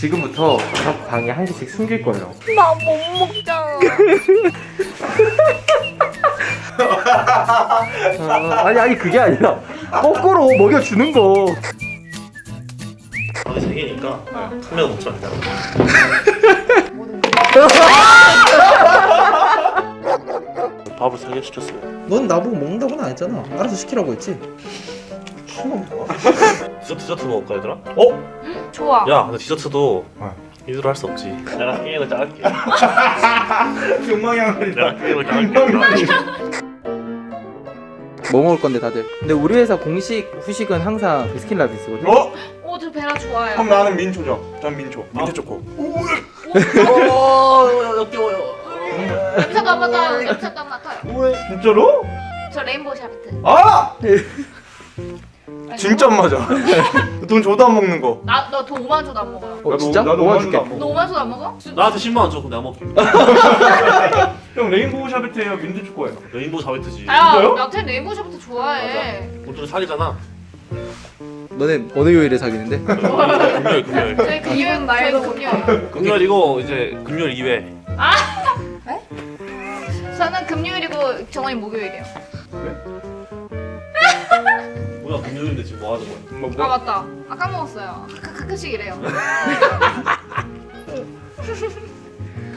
지금부터 각 방에 한 개씩 숨길 거예요. 나 못 먹잖아. 아, 아니 아니 그게 아니라 거꾸로 먹여주는 거. 밥이 세 개니까 한명 먹자 일단. 밥을 세개 시켰어요. 넌 나보고 먹는다고는 안 했잖아. 알아서 시키라고 했지. 디저트 디저트 먹을까 얘들아? 어? 좋아. 야 근데 디저트도 어. 이대로 할 수 없지. 내가 게임을 짜갈게. 욕망이야. 내가 게임을 짜갈게. 뭐 먹을 건데 다들? 근데 우리 회사 공식 후식은 항상 비스킨라빈스거든. 어? 오, 저 베라 좋아요. 그럼 나는 민초죠. 전 민초. 민초 초코. 어, 역겨워요. 냄새도 안 맡아요. 냄새도 안 맡아요. 진짜로? 저 레인보우 샤베트. 아! 진짜 안 맞아. 돈 줘도 안 먹는 거. 나, 너돈 5만 줘도 안 먹어요. 어 진짜? 나도 뭐가 완전 줄게. 안 먹어. 너 5만 줘도 안 먹어? 나한테 10만 원 줘. 그럼 내가 먹게. 형 레인보우 샤베트예요. 민트 초코예요. 레인보우 자베트지. 야, 진짜요? 나한테 레인보우 샤베트 좋아해. 오늘 사기잖아. 너네 어느 요일에 사귀는데? 금요일 금요일. 저희 금요일 말고 금요일. 금요일이고 이제 금요일 2회. 저는 금요일이고 정원이 목요일이에요. 뭐 야 금요일인데 지금 뭐 하는 거야? 뭐, 아 뭐? 맞다. 아 까 먹었어요. 가, 가끔씩 이래요.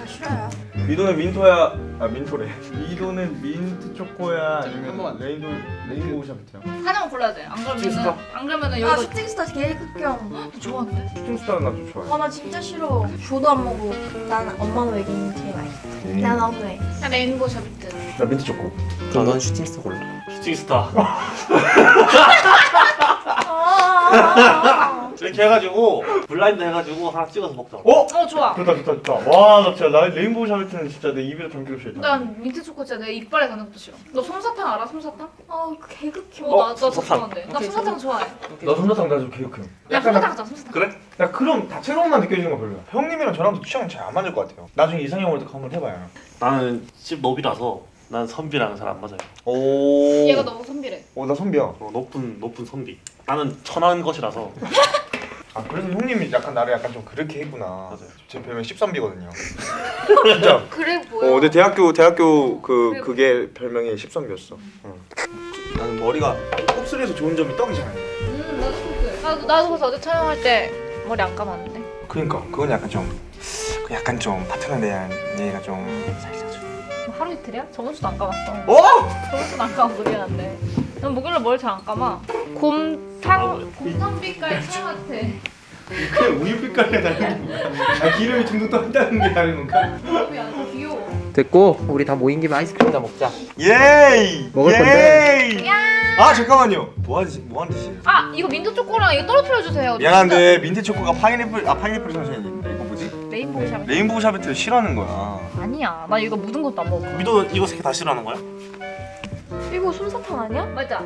아 싫어요. 미도는 민토야. 아 민토래. 미도는 민트 초코야 아니면 한 번만. 레인보우 레인보우 샤베트야. 하나만 골라야 돼. 안 그러면은 슈팅스타? 안 그러면은 아 여기가 슈팅스타 제일 극혐 좋아하는데. 슈팅스타는 나좀 좋아해. 아나 진짜 싫어 줘도 안 먹고 난 엄마는 외계인 제일 맛있어 난 너무해 나 레인보우 샤베트. 나 민트 초코. 그럼 넌 슈팅스타 골라. 슈팅스타. 아 이렇게 해가지고 블라인드 해가지고 하나 찍어서 먹자. 어? 어 좋아. 좋다 좋다 좋다. 와 나 진짜 나 레인보우 샤베트는 진짜 내 입에 담기고 싫다. 난 민트 초코 진짜 내 이빨에 닿는 것도 싫어. 너 솜사탕 알아? 솜사탕? 아 개극혐 어, 나, 나 솜사탕. 좋아하는데. 나 솜사탕 좋아해. 나 솜사탕 나좀 개욕해. 야, 솜사탕 하자, 솜사탕. 그래? 야 그럼 다채로움만 느껴지는 거 별로야. 형님이랑 저랑도 취향 잘 안 맞을 것 같아요. 나중에 이상형 월드컵 한번 해봐요. 나는 집 노비라서 난 선비랑 잘 안 맞아요. 오. 얘가 너무 선비래. 오나 선비야. 어, 높은 높은 선비. 나는 천한 것이라서. 아 그래서 형님이 약간 나를 약간 좀 그렇게 했구나. 맞아요. 제 별명 13비거든요. 진짜. 그래 보여. 어, 내 대학교 대학교 그. 그게 별명이 13비였어. 나는 머리가 곱슬해서 좋은 점이 떡이잖아요. 음, 나도 그래. 나도, 나도 그래서 어제 촬영할 때 머리 안 감았는데. 그러니까 그건 약간 좀그 약간 좀 파트너에 대한 얘기가 좀 살짝 좀. 뭐 하루 이틀이야? 저번 주도 안 감았어. 어? 저번 주도 안 감아서 미안한데. 난 목요일에 머리 잘 안 감아. 곰 탕, 곰탕빛깔 차 같아. 그냥 우유 빛깔이 나는 거야. 아 기름이 둥둥 떠있다는 게 다른 건가? 귀여워? 됐고 우리 다 모인 김에 아이스크림이나 먹자. 예이. 먹을 예이. 아 잠깐만요. 뭐 하지 뭐 하는 짓이에요? 아, 이거 민트 초코랑 이거 떨어뜨려 주세요. 미안한데 민트 초코가 파인애플 아 파인애플 선생님 이거 뭐지? 레인보우 샤베트. 레인보우 샤베트를 싫어하는 거야. 아니야. 나 이거 묻은 것도 안 먹어. 미도 이거 세개다 싫어하는 거야? 이거 솜사탕 아니야? 맞아.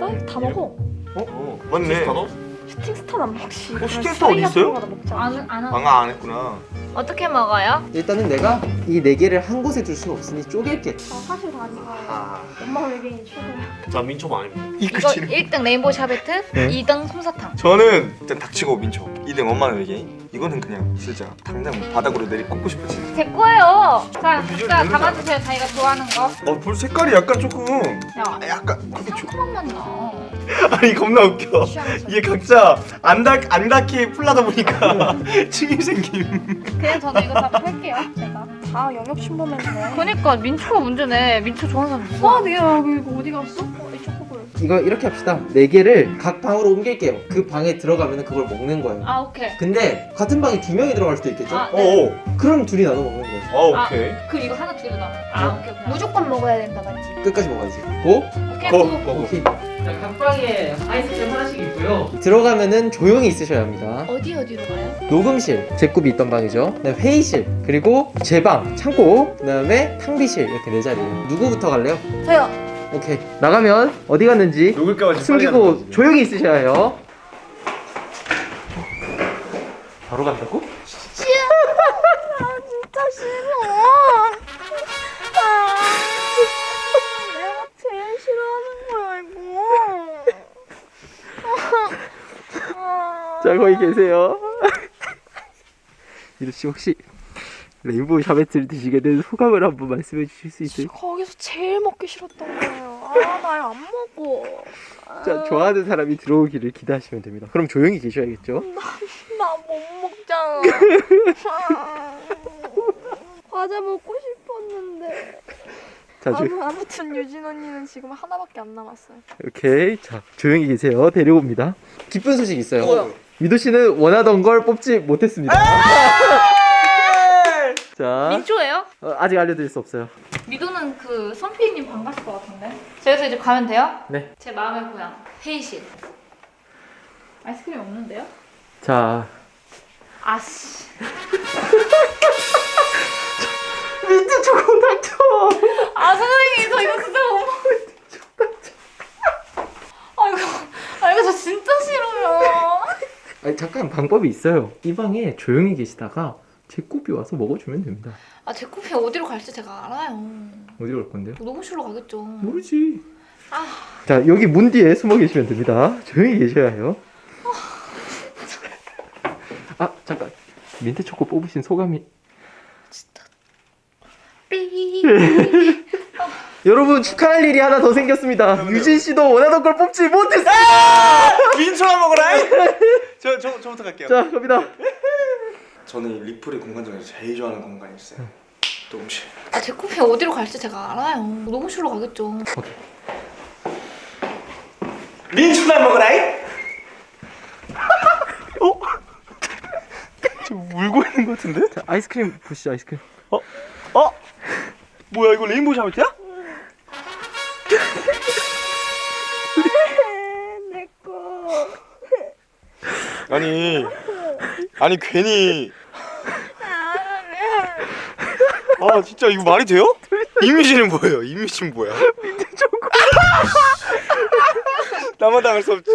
나 다 먹어 어? 맞네. 슈팅스타도? 슈팅스타는 안 먹지 어, 슈팅스타 어디 있어요? 안, 안. 방아 안 했구나. 어떻게 먹어요? 일단은 내가 이 네 개를 한 곳에 둘 수는 없으니 쪼갤게. 아 사실 다 아니고 아. 엄마 외계인 최고야 나 민초가 아닙니다. 이거 1등 레인보우 샤베트, 네. 2등 솜사탕. 저는 일단 닥치고 민초 2등 엄마는 외계인 이거는 그냥 진짜 당장 바닥으로 내리 꽂고 싶어지 제 거예요. 자, 비주얼 자 별로잖아. 담아주세요. 자기가 좋아하는 거. 어, 볼 색깔이 약간 조금 야, 아, 약간 그게 좀 상큼한 맛 나. 아니 겁나 웃겨. 이게 각자 안, 닿, 안 닿게 풀라다 보니까 침이 생김 그냥 저는 이거 다 팔게요. 제가. 다 영역 침범했네 그니까 민초가 문제네. 민초 좋아하는 사람 누구야? 와 내가 여기 이거 어디 갔어? 어, 이 초코볼 이거 이렇게 합시다. 네 개를 각 방으로 옮길게요. 그 방에 들어가면 그걸 먹는 거예요. 아 오케이. 근데 같은 방에 두 명이 들어갈 수도 있겠죠? 아, 네. 어어 그럼 둘이 나눠 먹는 거예요. 어, 아. 오케이 그럼 이거 하나 두개 나. 아 어. 오케이 오케이. 무조건 먹어야 된다 맞지? 끝까지 먹어야지. 고? 오케이. 거, 고. 거, 거. 오케이. 자, 각 방에 아이스크림 하나씩 있고요. 들어가면은 조용히 있으셔야 합니다. 어디 어디로 가요? 녹음실, 제굽이 있던 방이죠. 회의실, 그리고 제 방, 창고, 그 다음에 탕비실 이렇게 네 자리예요. 누구부터 갈래요? 저요 오케이. 나가면 어디 갔는지 녹을까봐 숨기고 조용히 있으셔야 해요. 바로 간다고? 진짜 싫어 자 거기 계세요. 미도 씨 혹시 레인보우 샤베트를 드시게 된 소감을 한번 말씀해 주실 수 있어요? 거기서 제일 먹기 싫었던 거예요. 아, 나 이거 안 먹어. 자, 좋아하는 사람이 들어오기를 기대하시면 됩니다. 그럼 조용히 계셔야겠죠? 나 못 먹잖아. 과자 먹고 싶었는데. 자, 조, 아무, 아무튼 유진 언니는 지금 하나밖에 안 남았어요. 오케이. 자, 조용히 계세요. 데려옵니다. 기쁜 소식 있어요. 뭐요? 미도 씨는 원하던 걸 뽑지 못했습니다. 자, 민초예요? 어, 아직 알려드릴 수 없어요. 미도는 그 선피님 반가실 것 같은데. 저기서 이제 가면 돼요? 네. 제 마음의 고향 회의실. 아이스크림 없는데요? 자, 아씨. 민트 초코 당첨! 아 선생님 저 이거 진짜 못 먹어. 아 이거 아 이거 저 진짜 싫어요. 아니, 잠깐 방법이 있어요. 이 방에 조용히 계시다가 제 꼽이 와서 먹어주면 됩니다. 아제 커피 어디로 갈지 제가 알아요. 어디로 갈 건데요? 녹음실로 가겠죠. 모르지. 아. 자, 여기 문 뒤에 숨어 계시면 됩니다. 조용히 계셔야 해요. 아, 잠깐. 민트 초코 뽑으신 소감이. 삐. 여러분 축하할 일이 하나 더 생겼습니다. 유진 씨도 원하던 걸 뽑지 못했어. 민초나 먹어라. 저, 저, 저부터 갈게요. 자, 갑니다. 저는 이 리플의 공간 중에서 제일 좋아하는 공간이 있어요. 녹음실. 아제 커피 어디로 갈지 제가 알아요. 녹음실로 가겠죠. 민초나 먹어라. 어? 좀 울고 있는 것 같은데? 자, 아이스크림 보시죠, 아이스크림. 어? 뭐야 이거 레인보우 샤베트야? 아니 아니 괜히 아 진짜 이거 말이 돼요? 이미지는 뭐예요? 이미지는 뭐야? 나만 당할 수 없지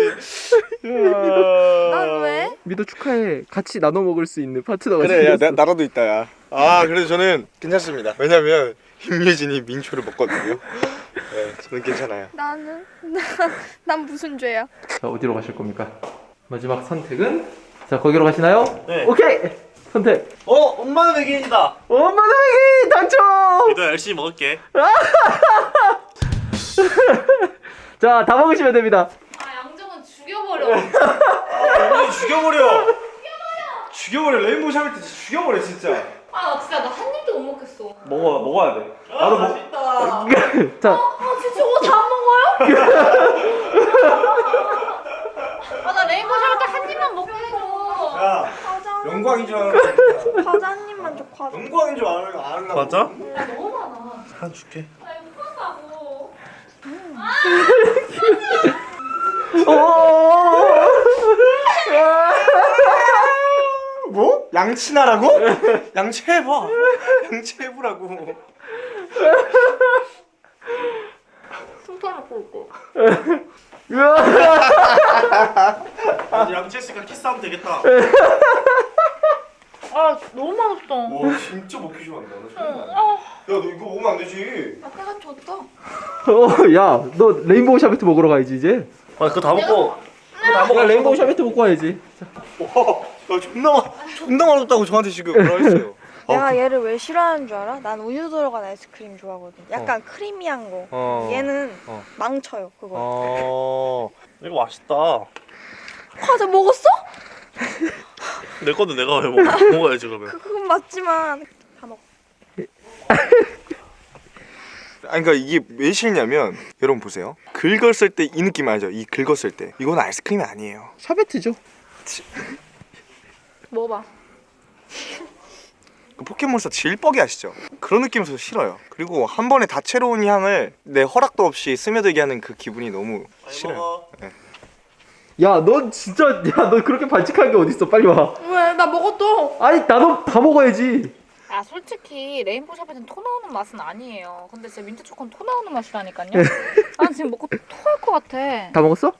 난 왜? 미도 축하해. 같이 나눠 먹을 수 있는 파트너가 그래 야 생겼어. 나, 나라도 있다 야아 그래도 저는 괜찮습니다 왜냐면 임예진이 민초를 먹거든요 네, 저는 괜찮아요 나는 난 무슨 죄야? 자, 어디로 가실 겁니까? 마지막 선택은 자, 거기로 가시나요? 네. 오케이. 선택. 어 엄마는 외계인이다. 엄마 나에게 당첨. 미도 열심히 먹을게. 자, 다 먹으시면 됩니다. 아 양정은 죽여버려. 아, 죽여버려 죽여버려 레인보우 샤베트 죽여버려 진짜 아나 진짜 나 한 입도 못 먹겠어. 먹어 먹어야 돼 나도 먹 자, 아 진짜 저거 다 먹어요? 아나 레인보우 샤베트 한 입만 먹겠어. 야 과자 영광인 줄 알아 과자 한 입만 줘 과자. 영광인 줄 알아 알아 맞아? 야 너무 많아. 한 줄게. 나 이거 못한다고. 뭐? 양치나라고? 양치해봐 양치해보라고 꼴고. 아, 양치했으니까 키스하면 되겠다. 아 너무 맛없어. 와 진짜 먹기 좋아한다 나 처음 알아. 아, 야너 이거 먹으면 안 되지 아 배가 졌다. 어, 야, 너 레인보우 샤베트 먹으러 가야지 이제. 아 그거 다 먹고. 그거 다 야, 먹어. 레인보우 샤베트 먹고 와야지. 자, 와야 존나 맛 존나 맛없다고 저한테 지금 뭐라 했어요 내가 얘를 왜 싫어하는 줄 알아? 난 우유 들어간 아이스크림 좋아하거든. 약간 크리미한 거. 어. 얘는 어. 망쳐요 그거. 어 이거 맛있다. 과자 먹었어? 내 건데 내가 왜 먹어? 먹어야지 그러면. 그- 그건 맞지만 다 먹어. 아니 그러니까 이게 왜 싫냐면 여러분 보세요 긁었을 때 이 느낌 알죠? 이 긁었을 때 이건 아이스크림이 아니에요 샤베트죠. 먹어봐. 그 포켓몬스터 질퍽이 아시죠? 그런 느낌에서 싫어요 그리고 한 번에 다채로운 향을 내 허락도 없이 스며들게 하는 그 기분이 너무 싫어요 야, 넌 진짜 야, 너 그렇게 반칙한 게 어딨어? 빨리 와. 왜? 나 먹었어. 아니, 나도 다 먹어야지. 아 솔직히 레인보우 샤베트는 토 나오는 맛은 아니에요. 근데 진짜 민트 초코는 토 나오는 맛이라니까요. 난 지금 먹고 토할 것 같아. 다 먹었어?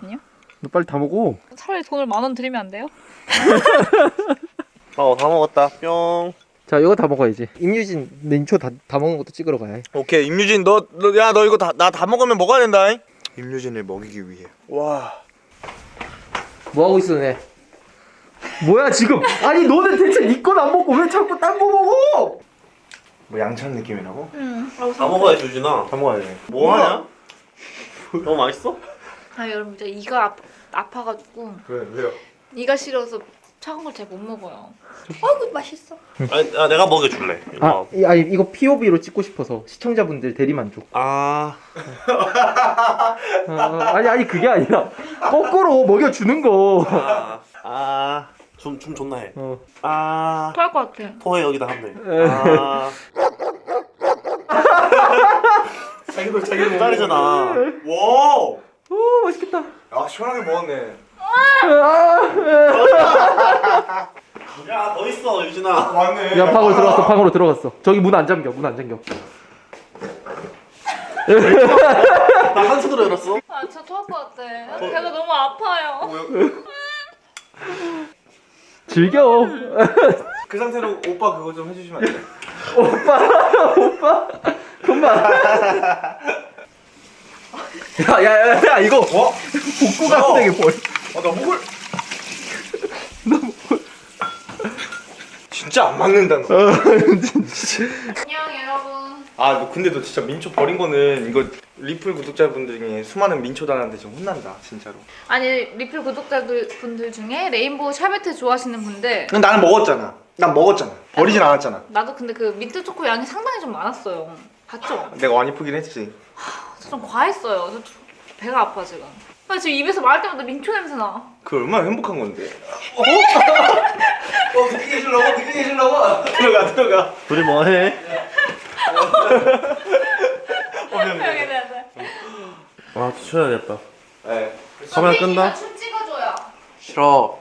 아니요. 너 빨리 다 먹어. 차라리 돈을 만 원 드리면 안 돼요? 어 다 먹었다. 뿅. 자, 이거 다 먹어야지. 임유진, 닌초 다, 다 먹는 것도 찍으러 가야 해. 오케이 임유진 너야 너 이거 다 나 다 먹으면 먹어야 된다 잉? 임유진을 먹이기 위해 와 뭐 하고 있어, 네? 뭐야 지금? 아니 너는 대체 니건안 먹고 왜 자꾸 딴 거 먹어? 뭐 양천 느낌이라고? 음. 다 먹어야지 유진아. 다 먹어야 돼. 뭐 하냐? 너무 맛있어? 아 여러분 진짜 이가 아, 아파가지고 왜 왜요? 이가 싫어서 차가운 걸 잘 못 먹어요. 어이구 맛있어. 아니, 아, 내가 먹여줄래. 이거. 아, 이, 아니 이거 POV로 찍고 싶어서 시청자분들 대리만족. 아, 아, 아니 아니 그게 아니라 거꾸로 먹여주는 거. 아, 아, 좀, 좀 좋나 해. 어. 아, 토할 것 같아. 토해 여기다 하면 돼. 아. 자기도 자기도 딸이잖아. 와. 오 맛있겠다. 아 시원하게 먹었네. 야, 더 있어, 유진아. 맞네. 야 방으로 들어갔어 방으로 들어갔어. 저기 문 안 잠겨 문 안 잠겨. 나한 손으로 열었어. 아 진짜 토할 것 같아. 배가 너무 아파요. 즐겨. 그 상태로 오빠 그거 좀 해주시면 안 돼? 금방. 야야 야 야, 이거 어? 복구 같은 게 뭘? 아나 목을. 진짜 안 맞는다 너. 안녕 여러분. 아, 너 근데 너 진짜 민초 버린 거는 이거 리플 구독자분들 중에 수많은 민초단한테 좀 혼난다, 진짜로. 아니 리플 구독자들 분들 중에 레인보우 샤베트 좋아하시는 분들 넌 나는 먹었잖아. 난 먹었잖아. 버리진 않았잖아. 나도 근데 그 민트 초코 양이 상당히 좀 많았어요. 봤죠? 내가 많이 푸긴 했지. 저좀 과했어요. 저 배가 아파 지금. 나 지금 입에서 말할 때마다 민초 냄새 나. 그 얼마나 행복한 건데. 어 느끼게 해주려고 느끼게 해주려고. 들어가, 들어가. 둘이 뭐 해? 여기 돼. 아, 쉬어야겠다. 네. 카메라 끈다? 춤 찍어줘요. 싫어.